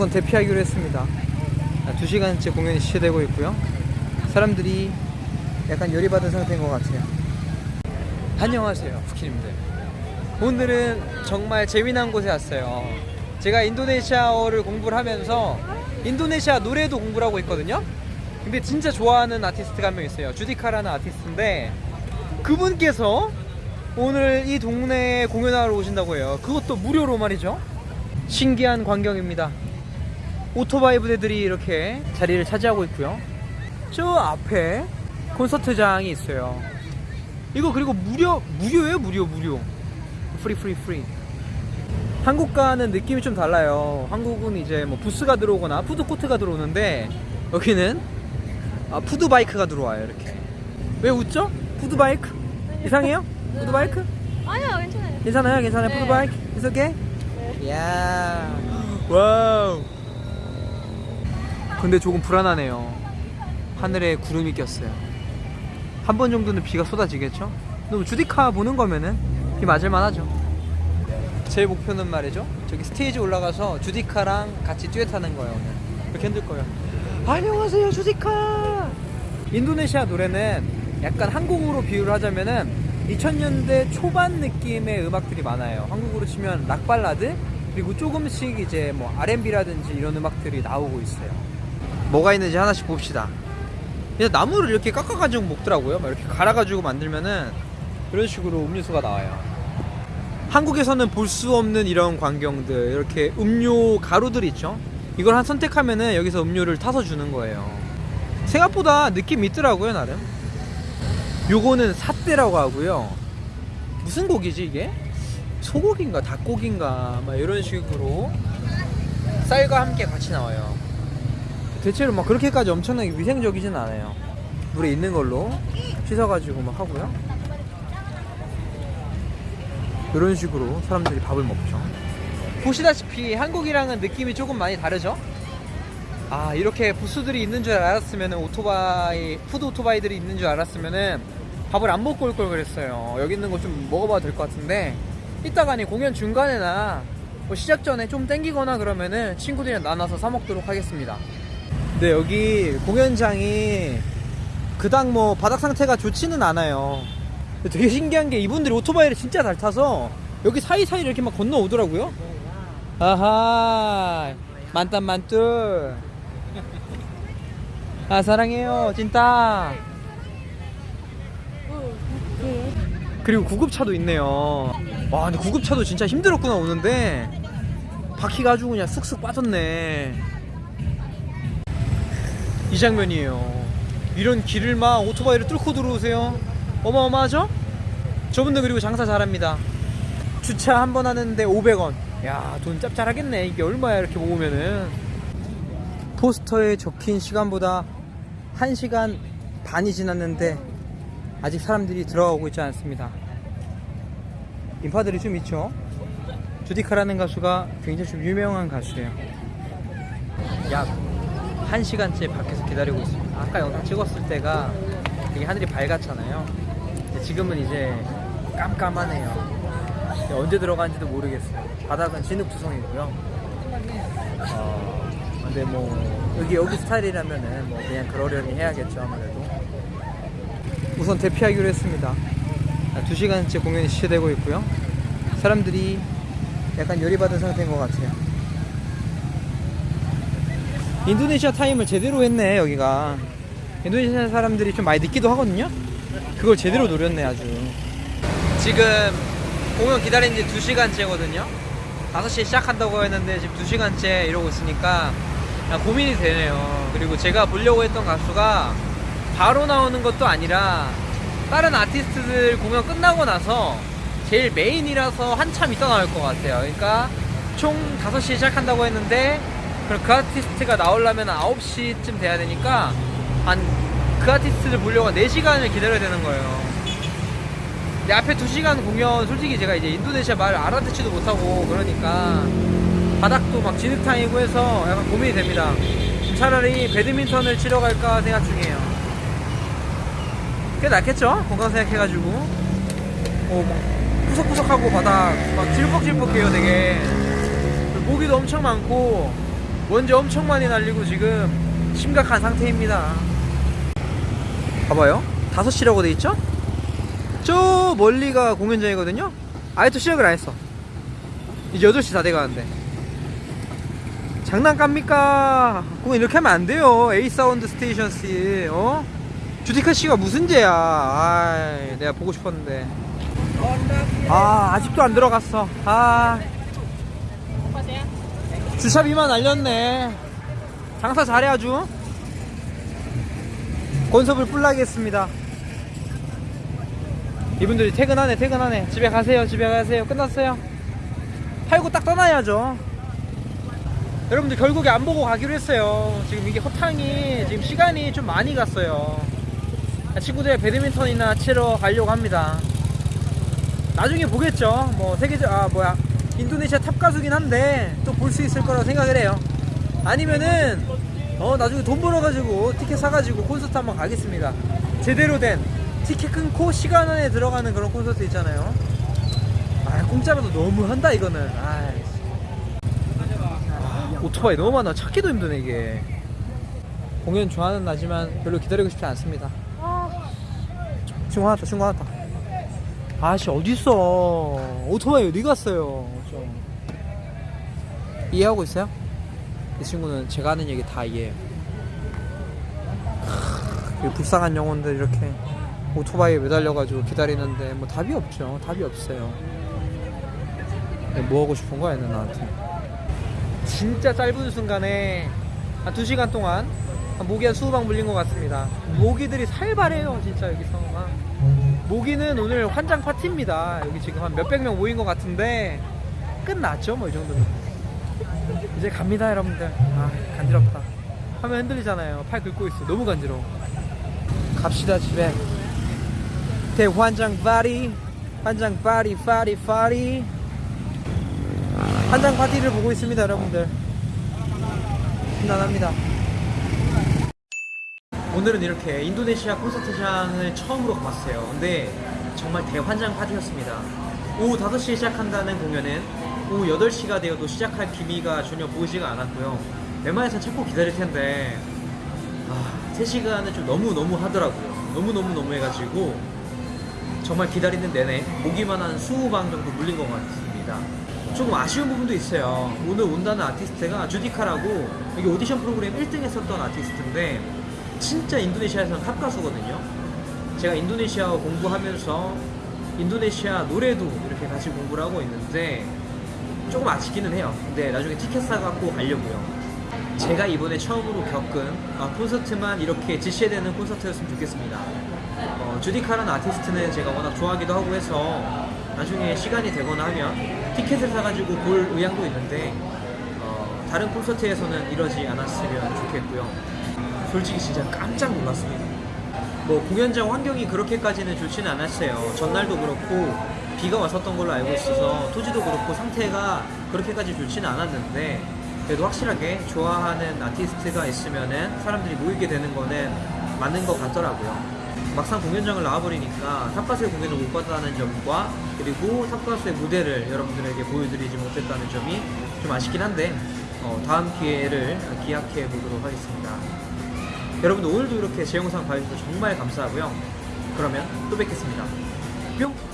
우선 대피하기로 했습니다. 2시간째 공연이 시작되고 있고요. 사람들이 약간 열이 받은 상태인 것 같아요. 안녕하세요, 부키님들. 오늘은 정말 재미난 곳에 왔어요. 제가 인도네시아어를 공부를 하면서 인도네시아 노래도 공부를 하고 있거든요. 근데 진짜 좋아하는 아티스트가 한 명 있어요. 주디카라는 아티스트인데 그분께서 오늘 이 동네에 공연하러 오신다고 해요. 그것도 무료로 말이죠. 신기한 광경입니다. 오토바이 부대들이 이렇게 자리를 차지하고 있고요. 저 앞에 콘서트장이 있어요. 이거 그리고 무료 무료예요 무료 무료. free free free. 한국과는 느낌이 좀 달라요. 한국은 이제 뭐 부스가 들어오거나 푸드 코트가 들어오는데 여기는 아, food bike가 들어와요 이렇게. 왜 웃죠? food bike 이상해요? food bike? 아니요 괜찮아요 괜찮아요 괜찮아요 네. food bike It's okay? 야 와우 근데 조금 불안하네요. 하늘에 구름이 꼈어요. 한 번 정도는 비가 쏟아지겠죠? 뭐 주디카 보는 거면은 비 맞을만 하죠. 제 목표는 말이죠. 저기 스테이지 올라가서 주디카랑 같이 듀엣하는 거예요 오늘. 그렇게 흔들 거예요. 안녕하세요 주디카! 인도네시아 노래는 약간 한국으로 비유를 하자면은 2000년대 초반 느낌의 음악들이 많아요. 한국으로 치면 락 발라드 그리고 조금씩 이제 뭐 R&B라든지 이런 음악들이 나오고 있어요 뭐가 있는지 하나씩 봅시다. 그냥 나무를 이렇게 깎아가지고 먹더라고요. 막 이렇게 갈아가지고 만들면은 이런 식으로 음료수가 나와요. 한국에서는 볼 수 없는 이런 광경들 이렇게 음료 가루들 있죠? 이걸 한 선택하면은 여기서 음료를 타서 주는 거예요. 생각보다 느낌 있더라고요 나름. 요거는 삿대라고 하고요. 무슨 고기지 이게? 소고기인가 닭고기인가 막 이런 식으로 쌀과 함께 같이 나와요 대체로 막 그렇게까지 엄청나게 위생적이진 않아요. 물에 있는 걸로 씻어가지고 막 하고요. 이런 식으로 사람들이 밥을 먹죠. 보시다시피 한국이랑은 느낌이 조금 많이 다르죠? 아 이렇게 부스들이 있는 줄 알았으면 오토바이 food 오토바이들이 있는 줄 알았으면은 밥을 안 먹고 올 걸 그랬어요. 여기 있는 거 좀 먹어봐도 될 것 같은데 이따가니 공연 중간에나 뭐 시작 전에 좀 땡기거나 그러면은 친구들이랑 나눠서 사 먹도록 하겠습니다 네 여기 공연장이 그닥 뭐 바닥 상태가 좋지는 않아요. 근데 되게 신기한 게 이분들이 오토바이를 진짜 잘 타서 여기 사이사이 이렇게 막 건너오더라고요. 아하 만땀 만뚤 아 사랑해요 찐따. 그리고 구급차도 있네요. 와 근데 구급차도 진짜 힘들었구나 오는데. 바퀴가 아주 그냥 쑥쑥 빠졌네 이 장면이에요. 이런 길을 막 오토바이를 뚫고 들어오세요. 어마어마하죠? 저분들 그리고 장사 잘합니다. 주차 한 번 하는데 500원. 야 돈 짭짤하겠네. 이게 얼마야 이렇게 모으면은. 포스터에 적힌 시간보다 1시간 반이 지났는데 아직 사람들이 들어가고 있지 않습니다. 인파들이 좀 있죠? 주디카라는 가수가 굉장히 좀 유명한 가수예요. 약 1시간째 밖에서 기다리고 있습니다. 아까 영상 찍었을 때가 되게 하늘이 밝았잖아요. 지금은 이제 깜깜하네요. 언제 들어가는지도 모르겠어요. 바닥은 진흙투성이고요. 어, 근데 뭐 여기 여기 스타일이라면은 뭐 그냥 그러려니 해야겠죠 아무래도. 우선 대피하기로 했습니다. 2시간째 공연이 시작되고 있고요. 사람들이 약간 열이 받은 상태인 것 같아요 인도네시아 타임을 제대로 했네 여기가. 인도네시아 사람들이 좀 많이 늦기도 하거든요? 그걸 제대로 노렸네 아주. 지금 공연 기다린 지 2시간째거든요? 5시에 시작한다고 했는데 지금 2시간째 이러고 있으니까 고민이 되네요. 그리고 제가 보려고 했던 가수가 바로 나오는 것도 아니라 다른 아티스트들 공연 끝나고 나서 제일 메인이라서 한참 있다 나올 것 같아요. 그러니까 총 5시에 시작한다고 했는데 그 아티스트가 나오려면 9시쯤 돼야 되니까 한 그 아티스트를 보려고 4시간을 기다려야 되는 거예요. 근데 앞에 2시간 공연 솔직히 제가 이제 인도네시아 말 알아듣지도 못하고 그러니까 바닥도 막 진흙탕이고 해서 약간 고민이 됩니다. 차라리 배드민턴을 치러 갈까 생각 중이에요. 그게 낫겠죠? 건강 생각해가지고. 어, 막 푸석푸석하고 바닥 막 질퍽질퍽해요 되게. 모기도 엄청 많고 먼지 엄청 많이 날리고 지금 심각한 상태입니다. 봐봐요. 5시라고 돼 있죠? 저 멀리가 공연장이거든요. 또 시작을 안 했어. 이제 8시 다 돼가는데. 장난합니까? 공연 이렇게 하면 안 돼요. A Sound Station 씨, 어? 주디카 씨가 무슨 죄야? 아, 내가 보고 싶었는데. 아, 아직도 안 들어갔어. 아. 주차 비만 날렸네. 장사 잘해 아주. 건섭을 뿔나겠습니다. 이분들이 퇴근하네, 퇴근하네. 집에 가세요, 집에 가세요. 끝났어요. 팔고 딱 떠나야죠. 여러분들 결국에 안 보고 가기로 했어요. 지금 이게 허탕이 지금 시간이 좀 많이 갔어요. 친구들 배드민턴이나 치러 가려고 합니다. 나중에 보겠죠. 뭐 세계적 아 뭐야 인도네시아 탑 가수긴 한데 또 볼 수 있을 거라고 생각을 해요. 아니면은 어 나중에 돈 벌어가지고 티켓 사가지고 콘서트 한번 가겠습니다. 제대로 된 티켓 끊고 시간 안에 들어가는 그런 콘서트 있잖아요. 아 공짜라도 너무 한다 이거는. 아, 오토바이 너무 많아. 찾기도 힘드네 이게. 공연 좋아하는 나지만 별로 기다리고 싶지 않습니다. 친구 하나 더, 친구 하나 더. 아씨 어딨어? 오토바이 어디 갔어요? 좀. 이해하고 있어요? 이 친구는 제가 하는 얘기 다 이해해요 크, 이 불쌍한 영혼들 이렇게 오토바이에 매달려가지고 기다리는데 뭐 답이 없죠. 답이 없어요. 뭐 하고 싶은 거야 얘는 나한테? 진짜 짧은 순간에 한 2시간 동안 한 모기 한 20방 물린 것 같습니다. 모기들이 살벌해요 진짜 여기서 막 모기는 오늘 환장 파티입니다. 여기 지금 한 몇백 명 모인 것 같은데 끝났죠, 뭐 이 정도면. 이제 갑니다, 여러분들. 아, 간지럽다. 화면 흔들리잖아요. 팔 긁고 있어. 너무 간지러워. 갑시다, 집에. 대환장 파리, 환장 파리, 파리, 파리. 환장 파티를 보고 있습니다, 여러분들. 신난합니다. 오늘은 이렇게 인도네시아 콘서트장을 처음으로 가봤어요. 근데 정말 대환장 파티였습니다. 오후 5시에 시작한다는 공연은 오후 8시가 되어도 시작할 기미가 전혀 보이지가 않았고요. 웬만해서 찾고 기다릴 텐데 아, 3시간은 좀 너무너무 하더라고요. 너무너무너무 해가지고 정말 기다리는 내내 모기만 한 20방 정도 물린 것 같습니다. 조금 아쉬운 부분도 있어요. 오늘 온다는 아티스트가 주디카라고 여기 오디션 프로그램 1등 했었던 아티스트인데 진짜 인도네시아에서는 탑 가수거든요. 제가 인도네시아어 공부하면서 인도네시아 노래도 이렇게 같이 공부를 하고 있는데 조금 아쉽기는 해요. 근데 나중에 티켓 사갖고 가려고요. 제가 이번에 처음으로 겪은 아, 콘서트만 이렇게 지체되는 콘서트였으면 좋겠습니다. 어, 주디카라는 아티스트는 제가 워낙 좋아하기도 하고 해서 나중에 시간이 되거나 하면 티켓을 사가지고 볼 의향도 있는데 어, 다른 콘서트에서는 이러지 않았으면 좋겠고요. 솔직히 진짜 깜짝 놀랐습니다. 뭐 공연장 환경이 그렇게까지는 좋지는 않았어요. 전날도 그렇고 비가 왔었던 걸로 알고 있어서 토지도 그렇고 상태가 그렇게까지 좋지는 않았는데 그래도 확실하게 좋아하는 아티스트가 있으면은 사람들이 모이게 되는 거는 맞는 것 같더라고요. 막상 공연장을 나와버리니까 탑가수의 공연을 못 봤다는 점과 그리고 탑가수의 무대를 여러분들에게 보여드리지 못했다는 점이 좀 아쉽긴 한데 어, 다음 기회를 기약해 보도록 하겠습니다. 여러분들 오늘도 이렇게 제 영상 봐주셔서 정말 감사하고요. 그러면 또 뵙겠습니다. 뿅!